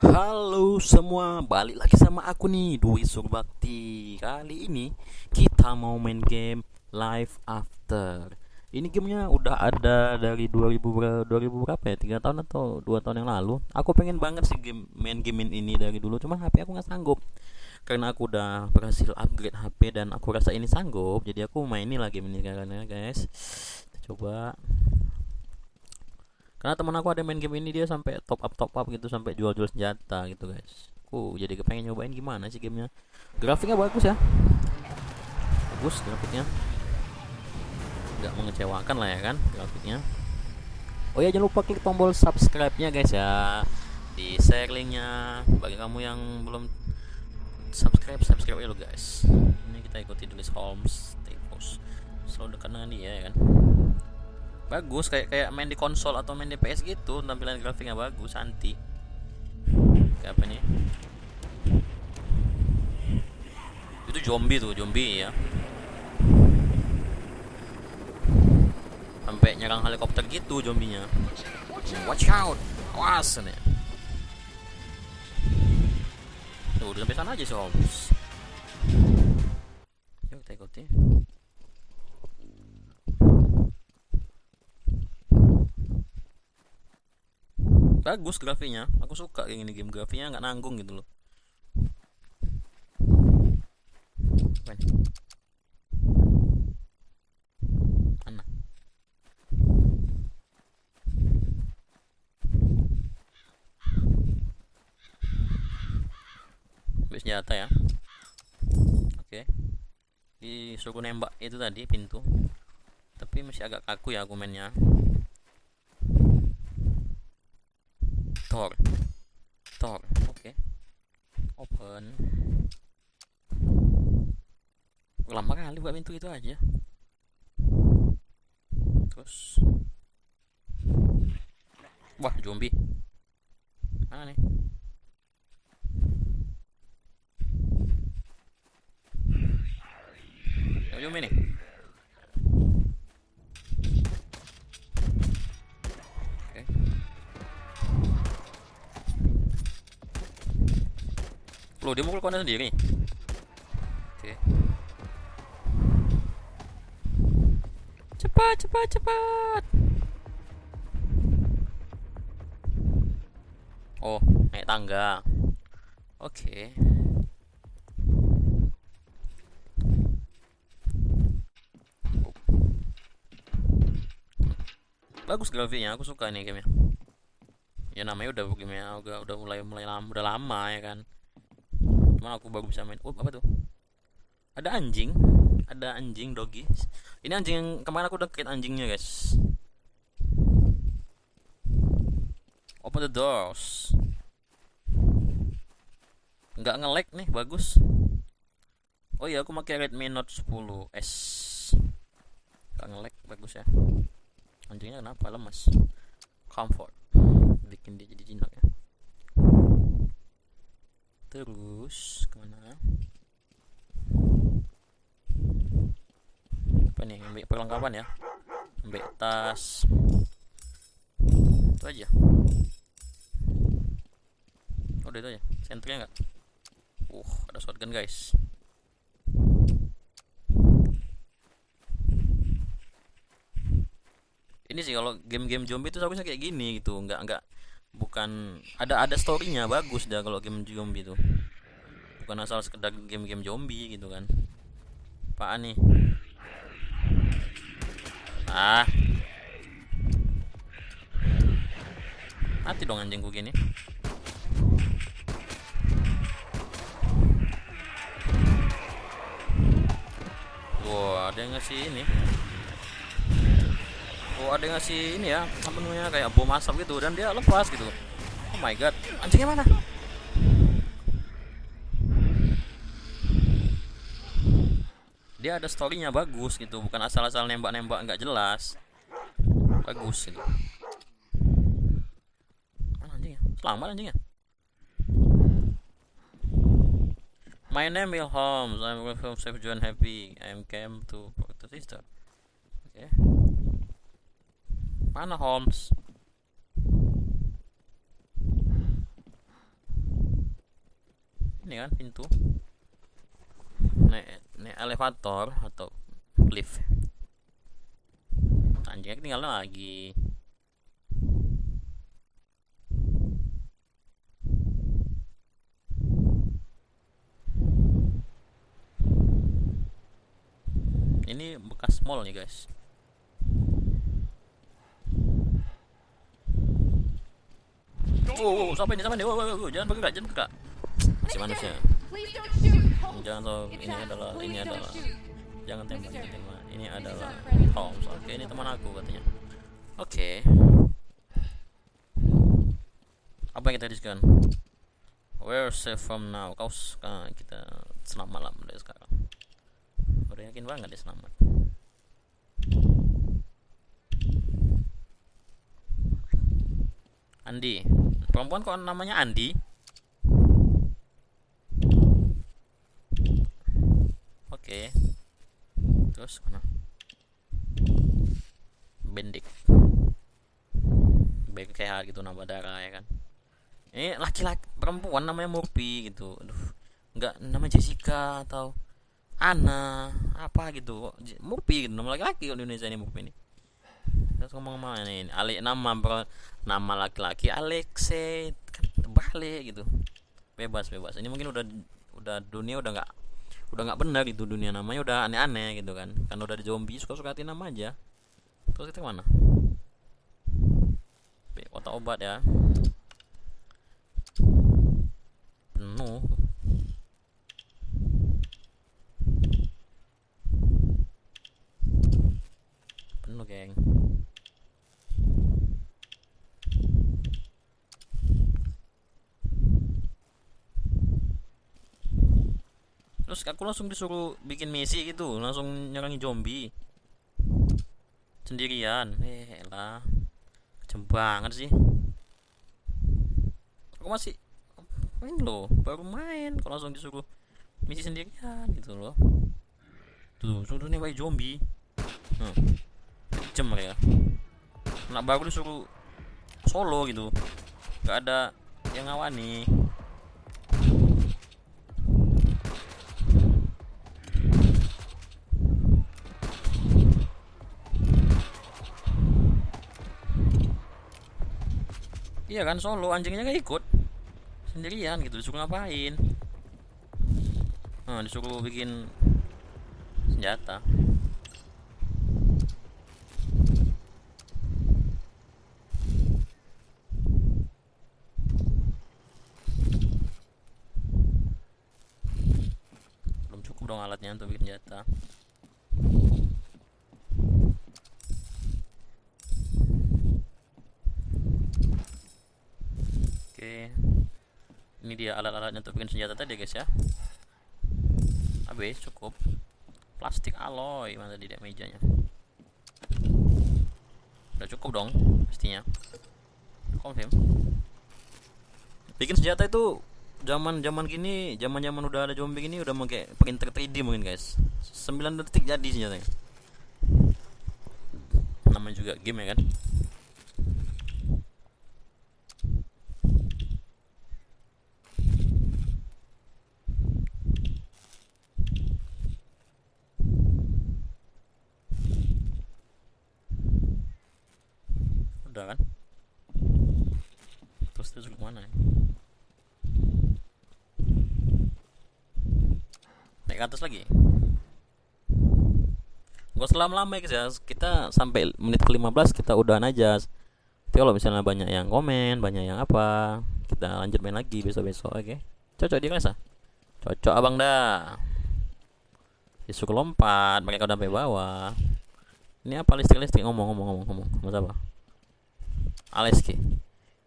Halo semua, balik lagi sama aku nih Dwi Surbakti Kali ini kita mau main game Live After. Ini gamenya udah ada dari 2000, ber- 2000 berapa ya? 3 tahun atau 2 tahun yang lalu. Aku pengen banget sih game, main game ini dari dulu Cuman HP aku nggak sanggup. Karena aku udah berhasil upgrade HP dan aku rasa ini sanggup Jadi aku mainin lagi ini karena guys. Kita coba karena teman aku ada main game ini dia sampai top up top up gitu sampai jual-jual senjata gitu guys. Aku jadi kepengen nyobain gimana sih gamenya. Grafiknya bagus ya. Bagus grafiknya. Nggak mengecewakan lah ya kan grafiknya. Oh ya jangan lupa klik tombol subscribe nya guys ya. Di share linknya. Bagi kamu yang belum subscribe subscribe ya lo guys. Ini kita ikuti tulis Holmes Tepos. Selalu dekat dengan dia ya kan bagus kayak kayak main di konsol atau main di PS gitu tampilan grafiknya bagus anti. Kayak apa nih? Itu zombie tuh zombie ya. Sampai nyerang helikopter gitu zombinya. Watch out! Awas nih tuh udah sampai sana aja sih Holmes yuk kita ikuti bagus grafiknya aku suka kayak gini game grafiknya nggak nanggung gitu loh. Mana? Ambil senjata ya. Oke. Disuruh nembak itu tadi pintu. Tapi masih agak kaku ya argumennya Tor. Tor. Oke. Open. Lama kali buat pintu itu aja. Terus. Wah, zombie. Mana nih? Zombie nih. Oke. Loh, dia mukul kona sendiri. Oke. Cepat, cepat, cepat. Oh, naik tangga. Oke. Bagus grafiknya, aku suka nih gamenya. Ya namanya udah gamenya udah udah mulai mulai lama, udah lama ya kan cuman aku baru bisa main. Oh apa tuh? Ada anjing. Ada anjing doggy. Ini anjing yang kemarin aku deket anjingnya guys. Open the doors. Nggak nge-lag nih bagus. Oh iya aku pakai Redmi Note 10 S. Nggak nge-lag bagus ya. Anjingnya kenapa lemas? Comfort. Bikin dia jadi jinak ya terus ke mana? Apa nih? Ambil perlengkapan ya. Ambil tas. Itu aja. Oh itu aja. Sentrnya nggak? Uh ada shotgun guys. Ini sih kalau game-game zombie itu harusnya kayak gini gitu. Nggak nggak bukan ada ada storynya bagus dah kalau game zombie itu bukan asal sekedar game-game zombie gitu kan. Apaan nih? Ah. Mati dong anjingku gini. Wah, ada yang ngasih ini. Oh, ada yang ngasih ini ya, apa namanya kayak bom asap gitu dan dia lepas gitu. Oh my god, anjingnya mana? Dia ada storynya bagus gitu, bukan asal-asal nembak-nembak nggak jelas. Bagus gitu. Mana anjingnya? Selamat anjingnya. My name is Holmes. I'm from Safe John Happy. I'm came to protect sister. Oke. Mana Holmes? ini kan pintu. Naik naik elevator atau lift. Anjingnya tinggal lagi. Ini bekas mall nih guys Oh, oh, siapa ini? Siapa ini? Oh, oh, oh, jangan bergerak, jangan bergerak. Masih manusia. Jangan tahu ini adalah ini adalah jangan tembak, jangan tembak. Ini adalah Holmes. Oke, ini teman aku katanya. Oke. Apa yang kita diskusikan? Where safe from now? Kau sekarang kita selamat malam dari sekarang. Udah yakin banget dia selamat. Andi perempuan kok namanya Andi? Oke. Terus mana? Bendik. Kayak gitu nama darah ya kan? Ini laki-laki perempuan namanya Murphy gitu. Aduh nggak nama Jessica atau Ana apa gitu. Murphy gitu nama laki-laki di Indonesia ini Murphy ini terus ngomong mana ini Alik nama bro, nama laki-laki Alexe kan terbalik gitu. Bebas bebas. Ini mungkin udah udah dunia udah nggak udah nggak benar itu dunia namanya. Udah aneh-aneh gitu kan. Kan udah di zombie suka suka nama aja. Terus kita mana otak obat ya penuh penuh geng terus aku langsung disuruh bikin misi gitu langsung nyerangi zombie. Sendirian. Eh lah kecem banget sih. Aku masih main loh baru main. Kalau langsung disuruh misi sendirian gitu loh. Tuh suruh nih bayi zombie. Hmm. kecem mereka. Nak baru disuruh solo gitu. Gak ada yang ngawani iya kan solo anjingnya gak ikut. Sendirian gitu disuruh ngapain? Nah, disuruh bikin senjata. Belum cukup dong alatnya untuk bikin senjata ini dia alat-alatnya untuk bikin senjata tadi guys ya. Habis cukup. Plastik alloy mana tadi mejanya? Udah cukup dong pastinya. Confirm. Bikin senjata itu zaman zaman gini zaman zaman udah ada zombie gini udah pakai printer 3D mungkin guys. 9 detik jadi senjatanya. Namanya juga game ya kan udah kan? Terus terus ke mana ya? naik ke atas lagi? Gak selam lama ya guys kita sampai menit ke 15 kita udahan aja tapi kalau misalnya banyak yang komen banyak yang apa kita lanjut main lagi besok-besok oke? Okay? cocok dia rasa cocok abang dah. Isu lompat mereka udah sampai bawah. Ini apa listrik-listrik? Ngomong ngomong ngomong ngomong. Ngomong apa Aleski.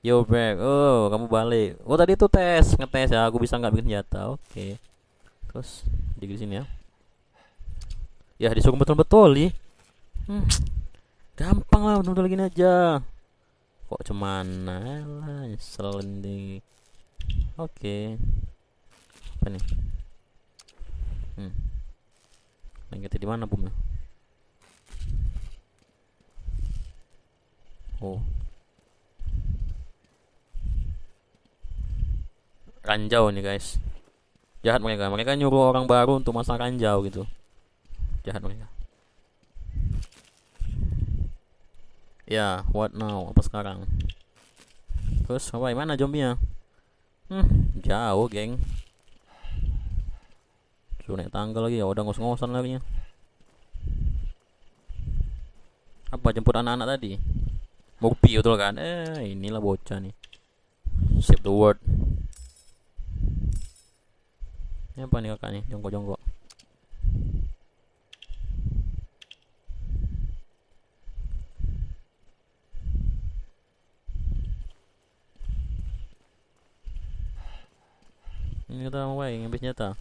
Yo back Oh kamu balik. Oh tadi tuh tes Ngetes ya. Aku bisa nggak bikin senjata? Oke. Okay. Terus Di sini ya. Ya disuruh betul-betul nih hmm. Gampang lah betul-betul gini aja. Kok cuman lah deh Oke. Okay. Apa nih? Hmm. Lagi di mana bumnya Oh ranjau nih guys. Jahat mereka. Mereka nyuruh orang baru untuk masang ranjau gitu. Jahat mereka. Ya what now? Apa sekarang? Terus apa mana zombinya hmm jauh geng. Suruh naik tangga lagi. Ya udah ngos-ngosan lagi. Apa jemput anak-anak tadi? Murphy betul kan? Eh inilah bocah nih. Save the word ini apa nih kakak nih jongkok-jongkok. Ini kita mau baik ngambil senjata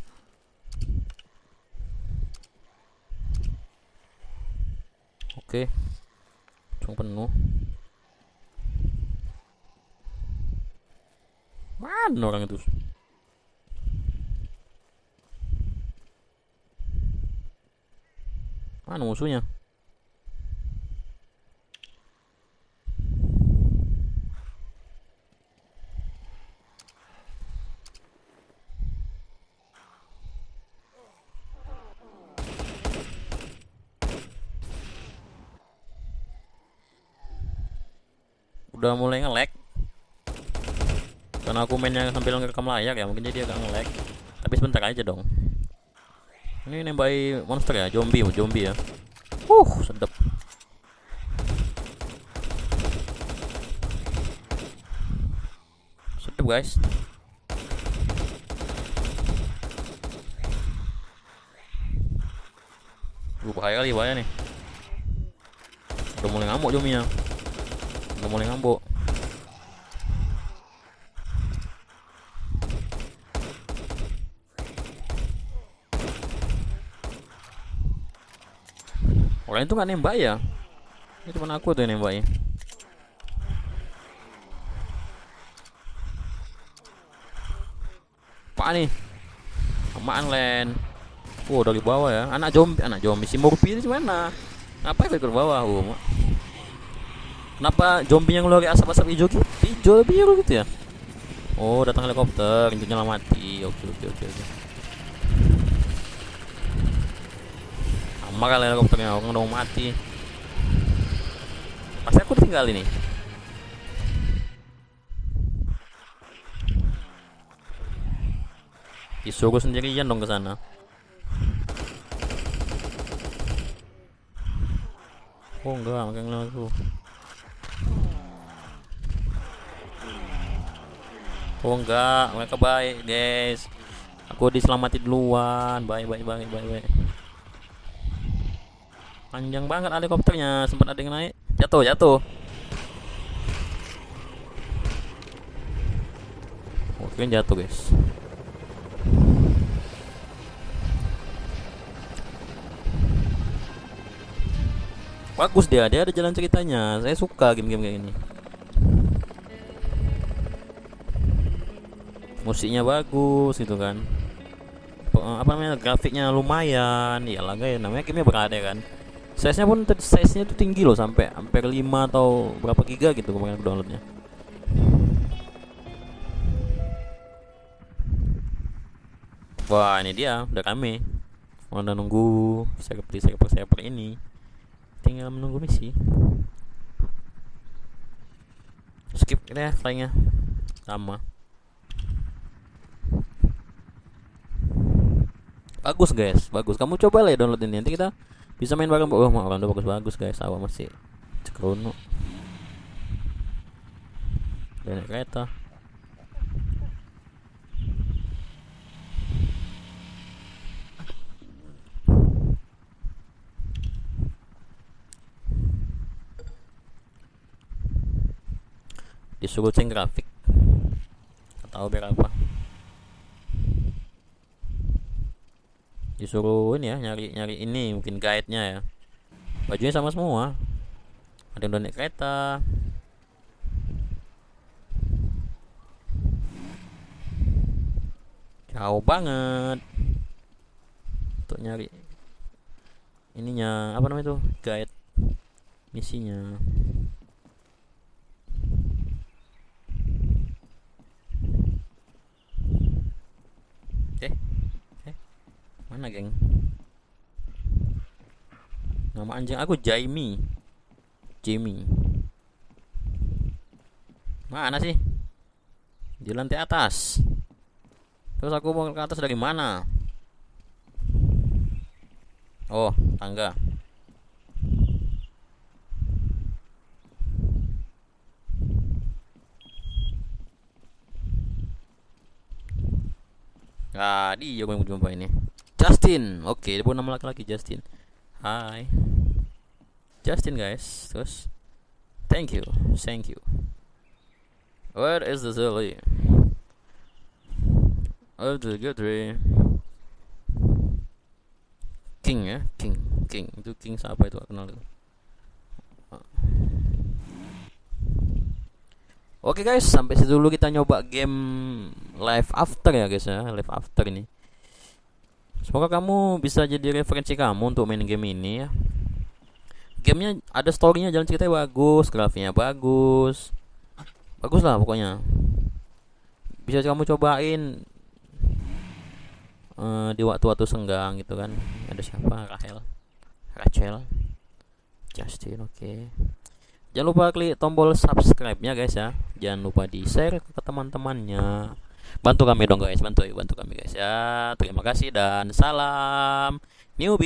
oke. Langsung penuh. Mana orang itu mana musuhnya? Udah mulai nge-lag. Karena aku mainnya sambil ngerekam layar ya mungkin jadi agak nge-lag. Tapi sebentar aja dong ini nembai monster ya zombie zombie ya. Uh sedap. Sedap guys. Duh, bahaya kali bahaya nih. Udah mulai ngamuk zombinya udah mulai ngambuk orang itu nggak nembak ya? Ini cuma aku tuh yang nembaknya apa nih. Amaan len. Oh dari bawah ya. Anak zombie anak zombie si Murphy itu mana apa yang ke bawah oh Kenapa zombie yang ngeluarin asap-asap hijau gitu? Hijau biru gitu ya? Oh, datang helikopter, itu nyala mati. Oke, oke, oke, oke. Sama kali helikopternya, orang udah mau mati. Pasti aku tinggal ini. Disuruh sendirian dong ke sana. Oh enggak, makan aku. Oh enggak, mereka baik guys. Aku diselamati duluan. Baik, baik, baik, baik, baik. Panjang banget helikopternya, sempat ada yang naik. Jatuh, jatuh. Oke, jatuh guys. Bagus dia, dia ada jalan ceritanya. Saya suka game-game kayak gini. musiknya bagus gitu kan apa namanya grafiknya lumayan ya lah guys namanya gamenya berada kan size nya pun size nya itu tinggi loh sampai hampir 5 atau berapa giga gitu kemarin aku downloadnya. Wah ini dia udah kami udah nunggu seperti server server ini. Tinggal menunggu misi. Skip ya flyingnya sama bagus guys. Bagus. Kamu coba lah ya download ini. Nanti kita bisa main bareng oh orang udah bagus bagus guys. Awal masih cekrono dan kereta. Disuruh ceng grafik. Tahu berapa disuruh ini ya nyari nyari ini mungkin guide nya ya. Bajunya sama semua. Ada yang udah naik kereta. Jauh banget. Untuk nyari ininya apa namanya tuh guide misinya. Oke okay. Mana geng? Nama anjing aku Jamie. Jamie. Mana sih? Di lantai atas. Terus aku mau ke atas dari mana? Oh, tangga. Ah, dia gue mau jumpa ini. Justin. Oke, dia nama laki-laki Justin. Hai. Justin guys. Terus Thank you. Thank you. Where is the Zully? Oh, the good King ya, King, King. Itu King siapa itu? kenal itu. Oke guys, sampai situ dulu kita nyoba game live after ya guys ya, live after ini. Semoga kamu bisa jadi referensi kamu untuk main game ini ya. Gamenya ada storynya, jalan ceritanya bagus, grafiknya bagus, bagus lah pokoknya. Bisa kamu cobain uh, di waktu-waktu senggang gitu kan. Ada siapa? Rahel, Rachel, Justin, oke. Okay. Jangan lupa klik tombol subscribe-nya guys ya. Jangan lupa di-share ke teman-temannya. Bantu kami dong guys, bantu bantu kami guys ya. Terima kasih dan salam New